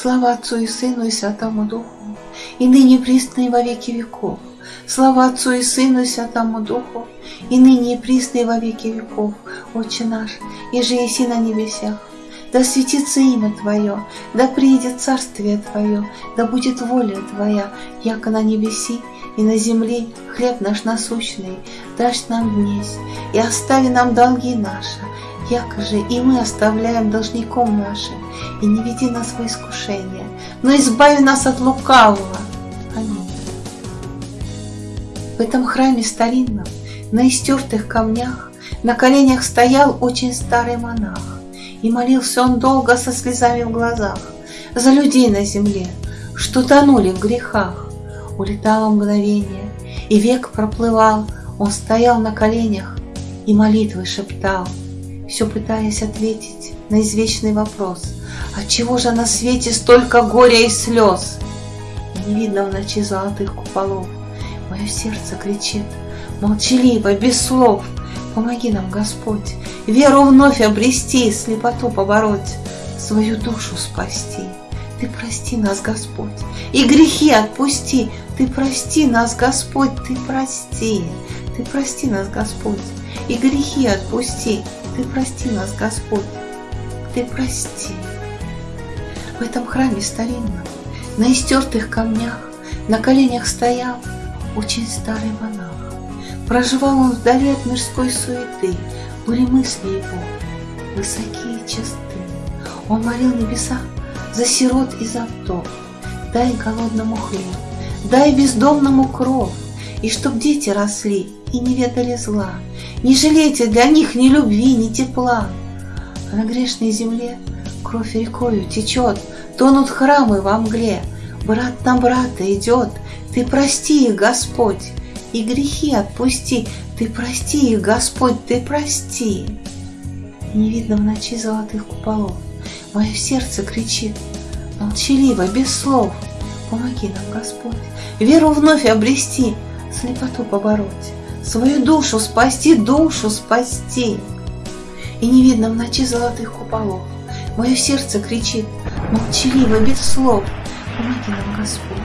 Слава Отцу и Сыну и Святому Духу, и ныне присно и во веки веков. Слава Отцу и Сыну и Святому Духу, и ныне и присно и во веки веков. Отче наш, и же еси на небесах, да светится имя Твое, да приедет царствие Твое, да будет воля Твоя, яко на небеси и на земле хлеб наш насущный, дашь нам днесь, и остави нам долги наши, яко же и мы оставляем должником нашим, и не веди нас в искушение, но избави нас от лукавого. Аминь. В этом храме старинном, на истертых камнях, на коленях стоял очень старый монах, и молился он долго со слезами в глазах За людей на земле, что тонули в грехах. Улетало мгновение, и век проплывал, Он стоял на коленях и молитвы шептал, Все пытаясь ответить на извечный вопрос, Отчего же на свете столько горя и слез? Не видно в ночи золотых куполов, Мое сердце кричит, молчаливо, без слов — Помоги нам, Господь, веру вновь обрести, слепоту побороть, свою душу спасти. Ты прости нас, Господь, и грехи отпусти. Ты прости нас, Господь, ты прости. Ты прости нас, Господь, и грехи отпусти. Ты прости нас, Господь, ты прости. В этом храме старинном, на истертых камнях, на коленях стоял очень старый монах. Проживал он вдали от мирской суеты, Были мысли его высокие и чисты. Он молил небеса за сирот и за вдов, Дай голодному хлеб, дай бездомному кров, И чтоб дети росли и не ведали зла, Не жалейте для них ни любви, ни тепла. А на грешной земле кровь рекою течет, Тонут храмы во мгле, Брат на брата идет, Ты прости их, Господь, и грехи отпусти. Ты прости их, Господь, ты прости. И не видно в ночи золотых куполов. Мое сердце кричит, молчаливо, без слов. Помоги нам, Господь, веру вновь обрести, слепоту побороть, свою душу спасти, душу спасти. И не видно в ночи золотых куполов. Мое сердце кричит, молчаливо, без слов. Помоги нам, Господь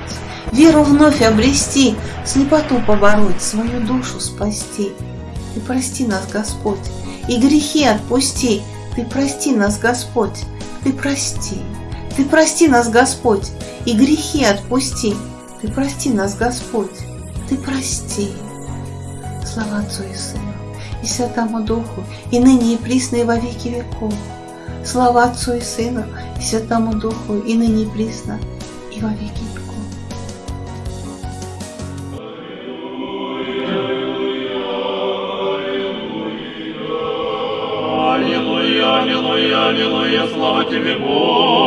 веру вновь обрести, слепоту побороть, свою душу спасти. Ты прости нас, Господь, и грехи отпусти. Ты прости нас, Господь, ты прости. Ты прости нас, Господь, и грехи отпусти. Ты прости нас, Господь, ты прости. Слава Отцу и Сыну, и Святому Духу, и ныне и присно, и во веки веков. Слава Отцу и Сыну, и Святому Духу, и ныне и присно, и во веки веков. Аллилуйя, аллилуйя, слава тебе, Бог.